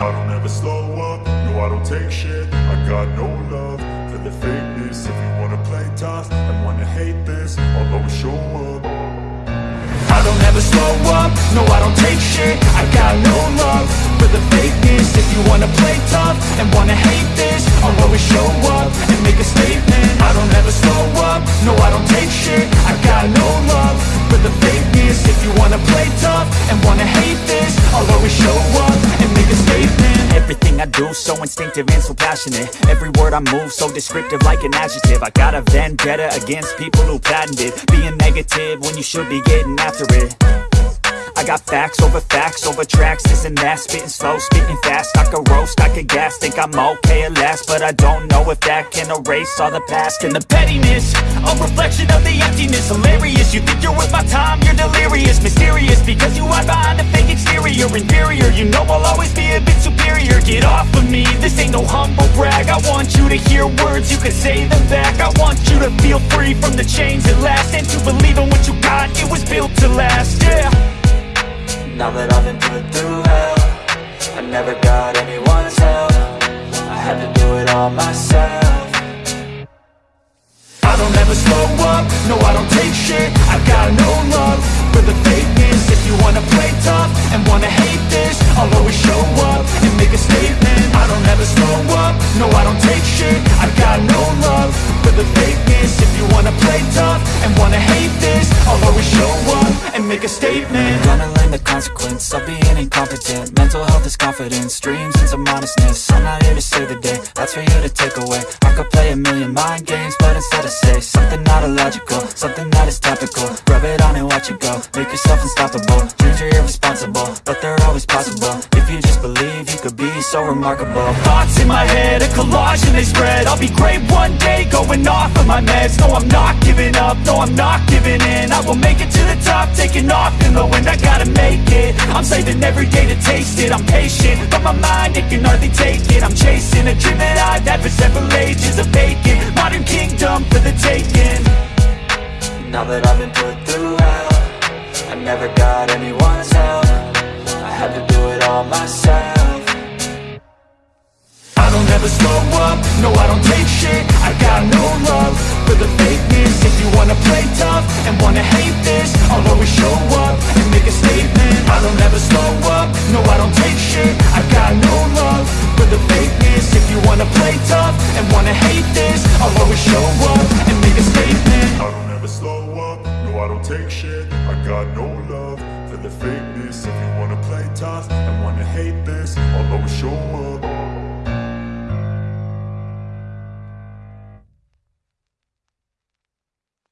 I don't ever slow up, no I don't take shit. I got no love for the fakeness. If you wanna play tough and wanna hate this I'll always show up. I don't ever slow up, no I don't take shit. I got no love for the fakeness. If you wanna play tough and wanna hate this I'll always show up and make a statement. I don't ever slow up, no I don't take shit. I got no love for the fakeness. If you wanna play tough and wanna hate this I'll always show up do so instinctive and so passionate. Every word I move so descriptive like an adjective. I got a vendetta against people who patented Being negative when you should be getting after it. I got facts over facts over tracks, this and that Spitting slow, spitting fast, I could roast, I could gas Think I'm okay at last, but I don't know if that can erase all the past. And the pettiness, a reflection of the emptiness. Hilarious, you think you're worth my time, you're delirious. Mysterious, because you hide behind a fake exterior. Inferior, you know I'll always be a bit superior Get off of me, this ain't no humble brag. I want you to hear words, you can say them back. I want you to feel free from the chains at last And to believe in what you got, it was built to last, yeah. Now that I've been put through hell I never got anyone's help. I had to do it all myself. I don't ever slow up, no I don't take shit. I got no love make a statement. Gonna learn the consequence of being incompetent. Mental health is confidence, dreams and some honestness I'm not here to save the day, that's for you to take away. I could play a million mind games, but instead I say Something not illogical, something that is topical. Rub it on and watch it go, make yourself unstoppable. Dreams are irresponsible, but they're always possible. If you just believe, you could be so remarkable. Thoughts in my head, a collage and they spread. I'll be great one day, going off of my meds. No, I'm not giving up, no, I'm not giving in. I will taking off in the I gotta make it, I'm saving every day to taste it. I'm patient, but my mind, it can hardly take it. I'm chasing a dream that I've had for several ages of vacant Modern kingdom for the taking. Now that I've been put through hell I never got anyone's help. I had to do it all myself. I don't ever slow up, no I don't take shit. I got no love for the fakeness. If you wanna play tough the fakeness. If you wanna play tough and wanna hate this I'll always show up.